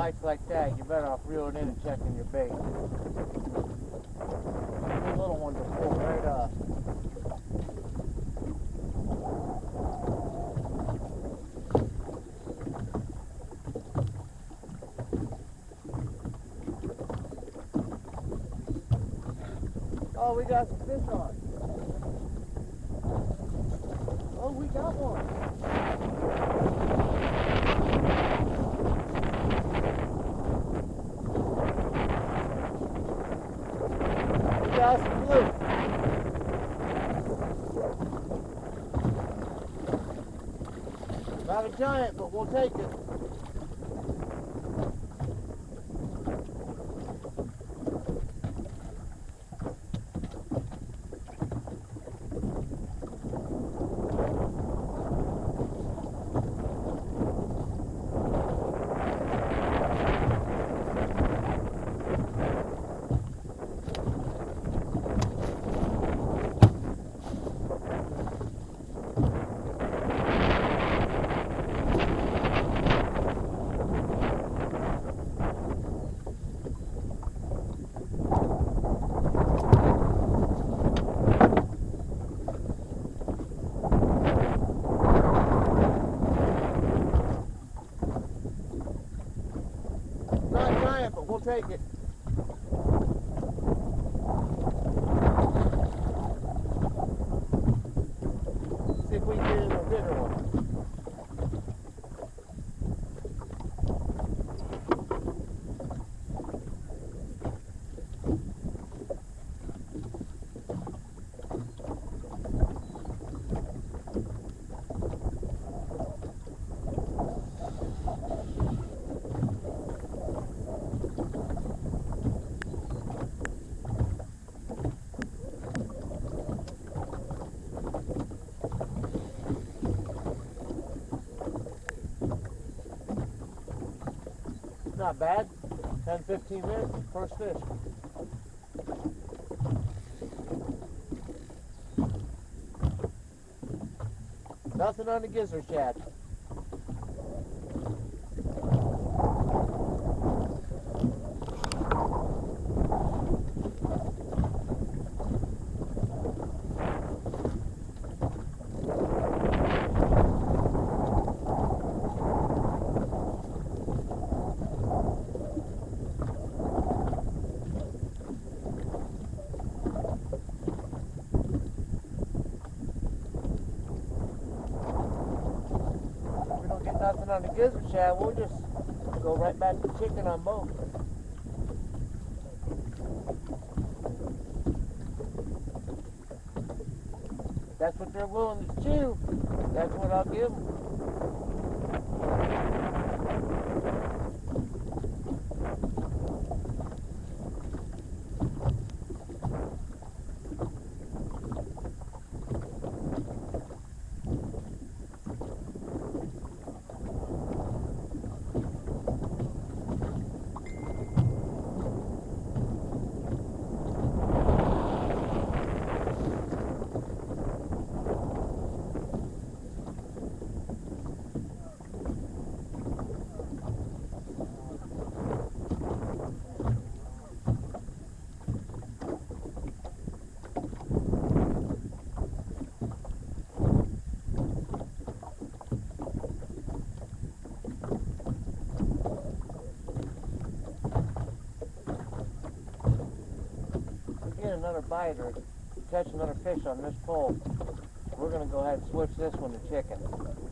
bites like that, you're better off reeling in and checking your bait. The little ones will pull right up. Oh, we got some fish on. Oh, we got one. Got blue. Not a giant, but we'll take it. Not giant, but we'll take it. See if we can get a bigger one. Not bad. 10, 15 minutes, first fish. Nothing on the gizzard shad. If we don't the gizzard shad, we'll just go right back to chicken on both. That's what they're willing to chew. That's what I'll give them. If we get another bite or catch another fish on this pole, we're going to go ahead and switch this one to chicken.